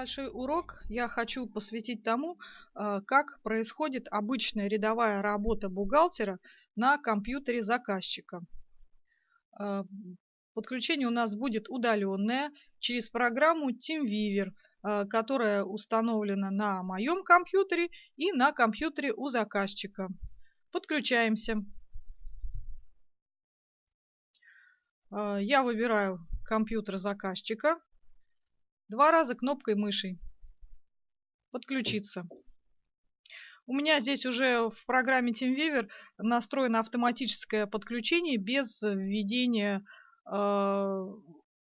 небольшой урок я хочу посвятить тому, э, как происходит обычная рядовая работа бухгалтера на компьютере заказчика. Э, подключение у нас будет удаленное через программу TeamViewer, э, которая установлена на моем компьютере и на компьютере у заказчика. Подключаемся. Я выбираю компьютер заказчика Два раза кнопкой мыши. Подключиться. У меня здесь уже в программе TeamViewer настроено автоматическое подключение без введения э,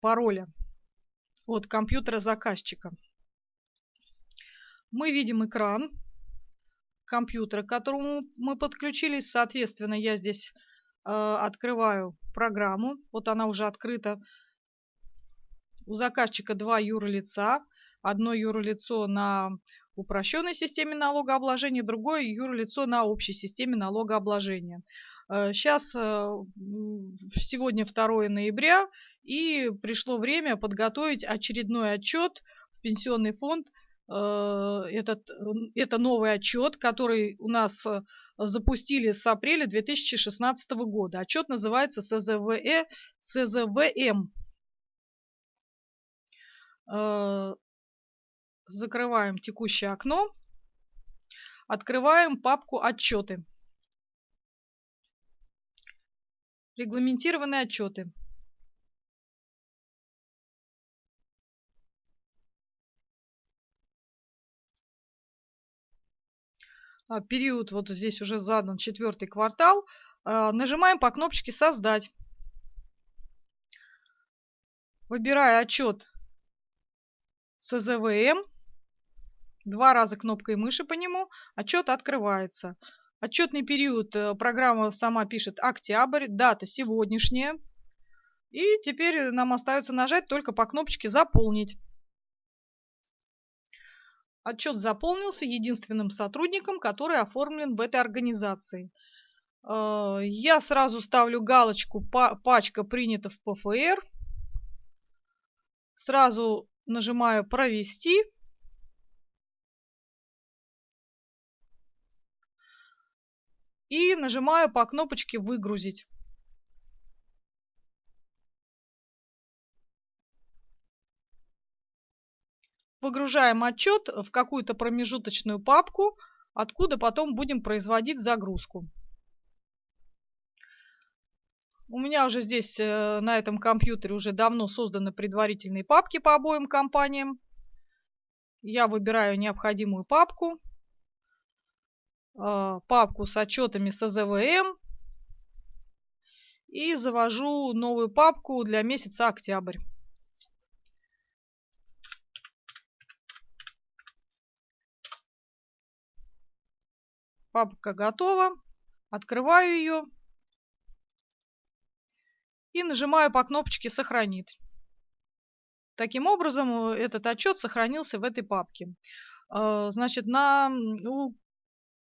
пароля от компьютера заказчика. Мы видим экран компьютера, к которому мы подключились. Соответственно, я здесь э, открываю программу. Вот она уже открыта. У заказчика два юрлица. Одно юрлицо на упрощенной системе налогообложения, другое юрлицо на общей системе налогообложения. Сейчас э, э, сегодня 2 ноября, и пришло время подготовить очередной отчет в пенсионный фонд. Э, этот, это новый отчет, который у нас запустили с апреля 2016 года. Отчет называется СЗВЭ, СЗВМ закрываем текущее окно, открываем папку «Отчеты». Регламентированные отчеты. А, период вот здесь уже задан четвертый квартал. А, нажимаем по кнопочке «Создать». Выбирая отчет СЗВМ. Два раза кнопкой мыши по нему. Отчет открывается. Отчетный период э, программа сама пишет октябрь, дата сегодняшняя. И теперь нам остается нажать только по кнопочке «Заполнить». Отчет заполнился единственным сотрудником, который оформлен в этой организации. Э, я сразу ставлю галочку «Пачка принята в ПФР». Сразу нажимаю «Провести». И нажимаю по кнопочке «Выгрузить». Выгружаем отчет в какую-то промежуточную папку, откуда потом будем производить загрузку. У меня уже здесь э, на этом компьютере уже давно созданы предварительные папки по обоим компаниям. Я выбираю необходимую папку. Э, папку с отчетами с АЗВМ. И завожу новую папку для месяца октябрь. Папка готова. Открываю ее и нажимаю по кнопочке «Сохранить». Таким образом, э, этот отчет сохранился в этой папке. А, значит, на, ну,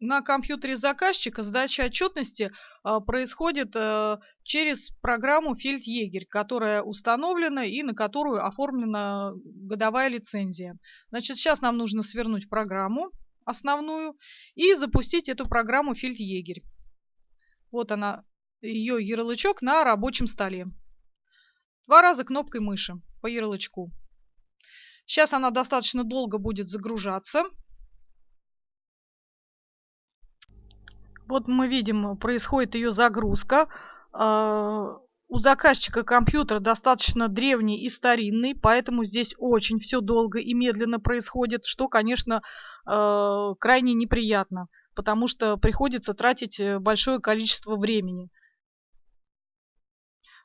на компьютере заказчика сдача отчетности а, происходит а, через программу Фельдъегерь, которая установлена и на которую оформлена годовая лицензия. Значит, сейчас нам нужно свернуть программу основную и запустить эту программу Фельдъегерь. Вот она ее ярлычок на рабочем столе. Два раза кнопкой мыши по ярлычку. Сейчас она достаточно долго будет загружаться. Вот мы видим, происходит ее загрузка. А, у заказчика компьютер достаточно древний и старинный, поэтому здесь очень все долго и медленно происходит, что, конечно, а, крайне неприятно, потому что приходится тратить э, большое количество времени.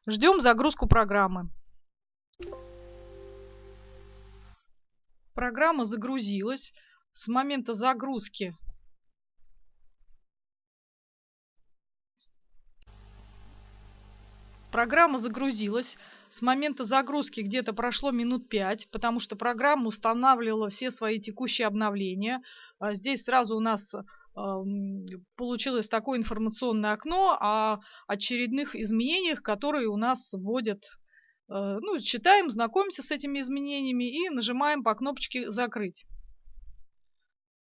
Ждем загрузку программы. Программа загрузилась. С момента загрузки Программа загрузилась. С момента загрузки где-то прошло минут 5, потому что программа устанавливала все свои текущие обновления. А здесь сразу у нас получилось такое информационное окно о очередных изменениях, которые у нас вводят Э, ну, читаем, знакомимся с этими изменениями и нажимаем по кнопочке «Закрыть».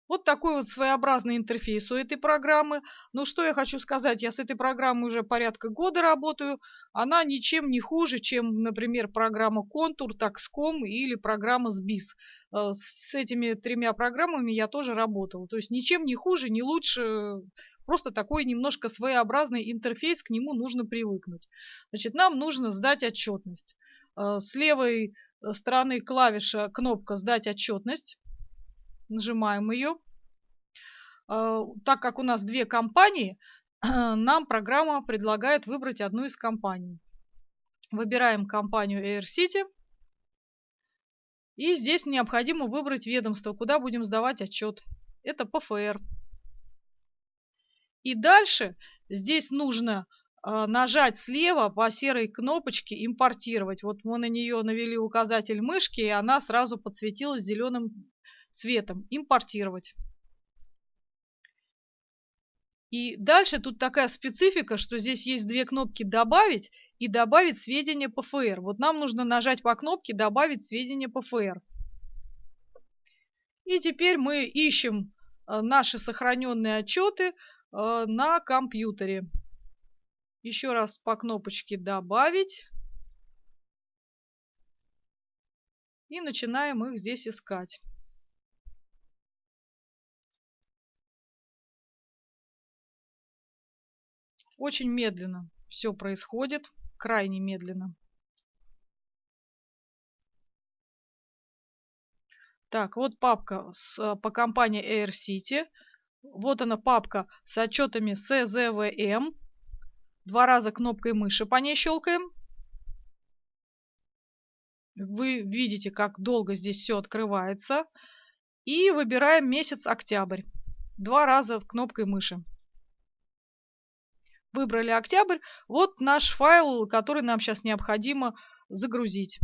Вот такой вот своеобразный интерфейс у этой программы. Ну, что я хочу сказать, я с этой программой уже порядка года работаю. Она ничем не хуже, чем, например, программа Contour, Taxcom или программа SBIS. Э, с этими тремя программами я тоже работала. То есть ничем не хуже, не лучше. Просто такой немножко своеобразный интерфейс, к нему нужно привыкнуть. Значит, нам нужно сдать отчетность. Э, с левой стороны клавиша кнопка «Сдать отчетность» нажимаем ее. А, так как у нас две компании, нам программа предлагает выбрать одну из компаний. Выбираем компанию Air City. И здесь необходимо выбрать ведомство, куда будем сдавать отчет. Это ПФР. И дальше здесь нужно а, нажать слева по серой кнопочке «Импортировать». Вот мы на нее навели указатель мышки, и она сразу подсветилась зеленым цветом импортировать. И дальше тут такая специфика, что здесь есть две кнопки «Добавить» и «Добавить сведения ПФР». Вот нам нужно нажать по кнопке «Добавить сведения ПФР». И теперь мы ищем э, наши сохраненные отчеты э, на компьютере. Еще раз по кнопочке «Добавить». И начинаем их здесь искать. Очень медленно все происходит, крайне медленно. Так, вот папка с, э, по компании Air City. Вот она папка с отчетами CZVM. Два раза кнопкой мыши по ней щелкаем. Вы видите, как долго здесь все открывается. И выбираем месяц октябрь. Два раза кнопкой мыши выбрали октябрь. Вот наш файл, который нам сейчас необходимо загрузить.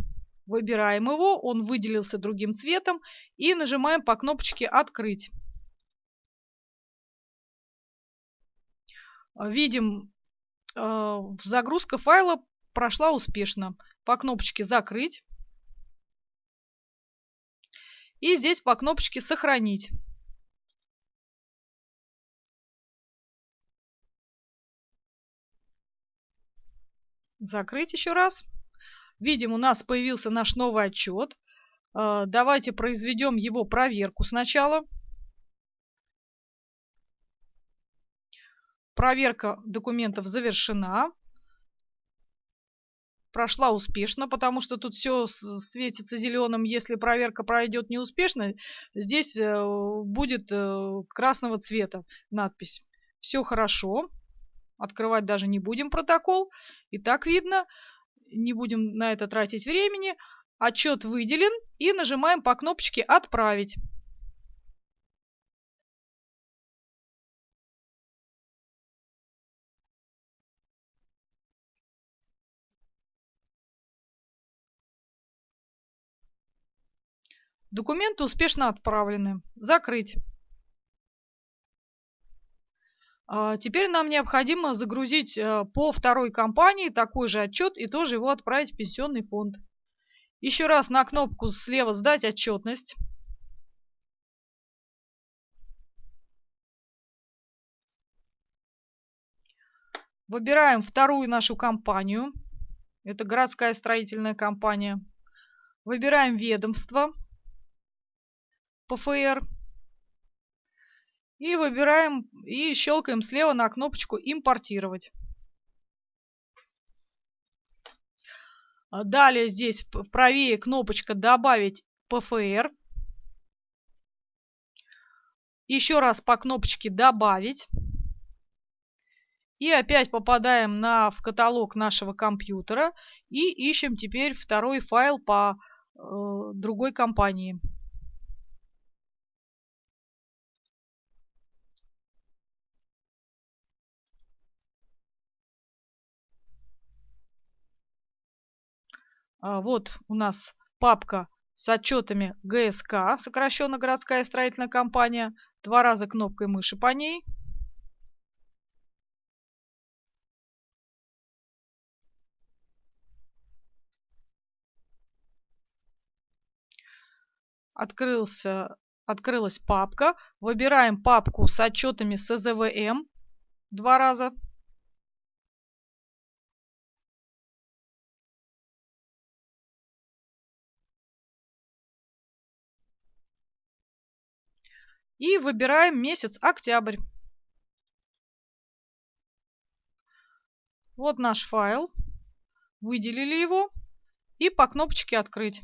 Выбираем его, он выделился другим цветом и нажимаем по кнопочке «Открыть». Видим, э, загрузка файла прошла успешно. По кнопочке «Закрыть». И здесь по кнопочке «Сохранить». Закрыть еще раз. Видим, у нас появился наш новый отчет. А, давайте произведем его проверку сначала. Проверка документов завершена. Прошла успешно, потому что тут все светится зеленым. Если проверка пройдет неуспешно, здесь э, будет э, красного цвета надпись. Все хорошо. Открывать даже не будем протокол. И так видно. Не будем на это тратить времени. Отчет выделен. И нажимаем по кнопочке «Отправить». Документы успешно отправлены. Закрыть. А, теперь нам необходимо загрузить э, по второй компании такой же отчет и тоже его отправить в пенсионный фонд. Еще раз на кнопку слева «Сдать отчетность». Выбираем вторую нашу компанию. Это городская строительная компания. Выбираем ведомство. ПФР. И выбираем и щелкаем слева на кнопочку «Импортировать». А далее здесь правее кнопочка «Добавить ПФР». Еще раз по кнопочке «Добавить». И опять попадаем на, в каталог нашего компьютера и ищем теперь второй файл по э, другой компании. А, вот у нас папка с отчетами ГСК, сокращенно городская строительная компания. Два раза кнопкой мыши по ней. Открылся, открылась папка. Выбираем папку с отчетами СЗВМ два раза. И выбираем месяц октябрь. Вот наш файл. Выделили его и по кнопочке «Открыть».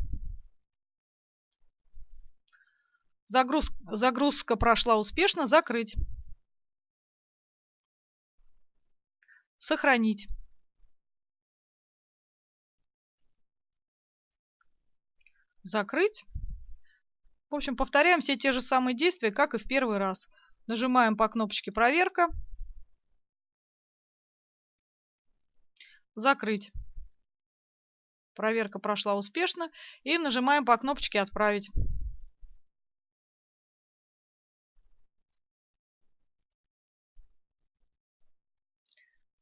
Загруз... Загрузка прошла успешно. Закрыть. Сохранить. Закрыть. В общем, повторяем все те же самые действия, как и в первый раз. Нажимаем по кнопочке «Проверка». Закрыть. Проверка прошла успешно. И нажимаем по кнопочке «Отправить».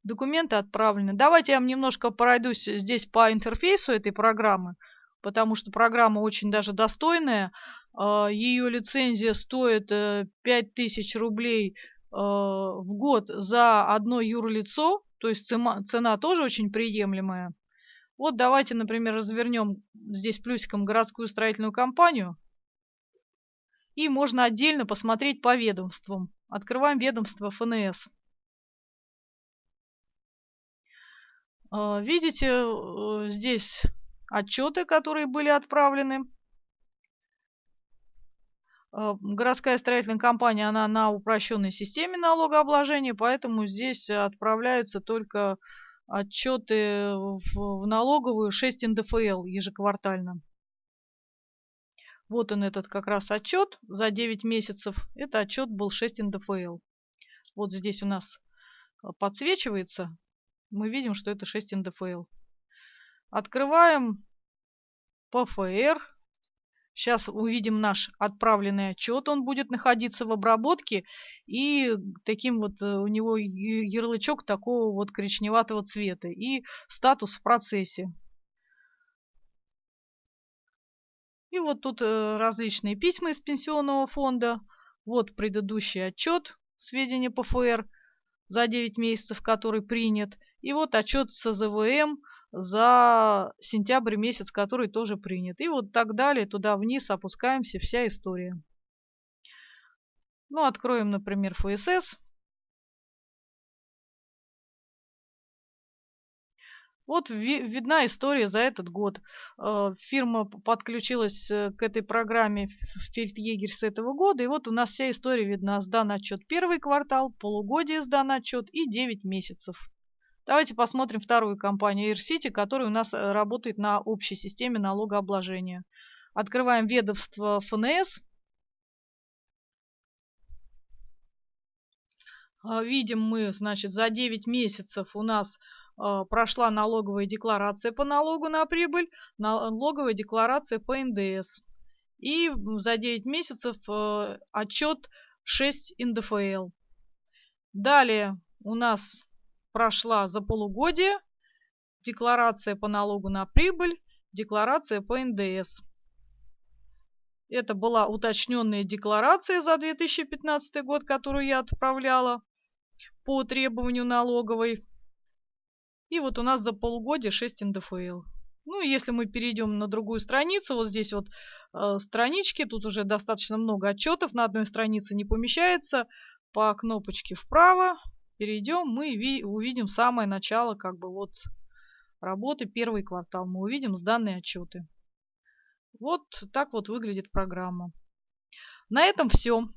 Документы отправлены. Давайте я вам немножко пройдусь здесь по интерфейсу этой программы потому что программа очень даже достойная. А, Ее лицензия стоит 5000 э, рублей э, в год за одно юрлицо, то есть цена, тоже очень приемлемая. Вот давайте, например, развернем здесь плюсиком городскую строительную компанию. И можно отдельно посмотреть по ведомствам. Открываем ведомство ФНС. А, видите, э, здесь отчеты, которые были отправлены. Э, городская строительная компания, она на упрощенной системе налогообложения, поэтому здесь отправляются только отчеты в, налоговую 6 НДФЛ ежеквартально. Вот он этот как раз отчет за 9 месяцев. Это отчет был 6 НДФЛ. Вот здесь у нас э, подсвечивается. Мы видим, что это 6 НДФЛ. Открываем ПФР. Сейчас увидим наш отправленный отчет. Он будет находиться в обработке. И таким вот э, у него ярлычок такого вот коричневатого цвета. И статус в процессе. И вот тут э, различные письма из пенсионного фонда. Вот предыдущий отчет, сведения ПФР за 9 месяцев, который принят. И вот отчет СЗВМ за сентябрь месяц, который тоже принят. И вот так далее, туда вниз опускаемся, вся история. Ну, откроем, например, ФСС. Вот видна история за этот год. Э, фирма подключилась э, к этой программе в Фельдъегерь с этого года. И вот у нас вся история видна. Сдан отчет первый квартал, полугодие сдан отчет и 9 месяцев. Давайте посмотрим вторую компанию AirCity, которая у нас э, работает на общей системе налогообложения. Открываем ведомство ФНС. Видим мы, значит, за 9 месяцев у нас прошла налоговая декларация по налогу на прибыль, налоговая декларация по НДС. И за 9 месяцев э, отчет 6 НДФЛ. Далее у нас прошла за полугодие, декларация по налогу на прибыль, декларация по НДС. Это была уточненная декларация за 2015 год, которую я отправляла по требованию налоговой. И вот у нас за полугодие 6 НДФЛ. Ну, если мы перейдем на другую страницу, вот здесь вот э, странички, тут уже достаточно много отчетов, на одной странице не помещается. По кнопочке вправо перейдем, мы увидим самое начало как бы вот работы, первый квартал. Мы увидим сданные отчеты. Вот так вот выглядит программа. На этом все.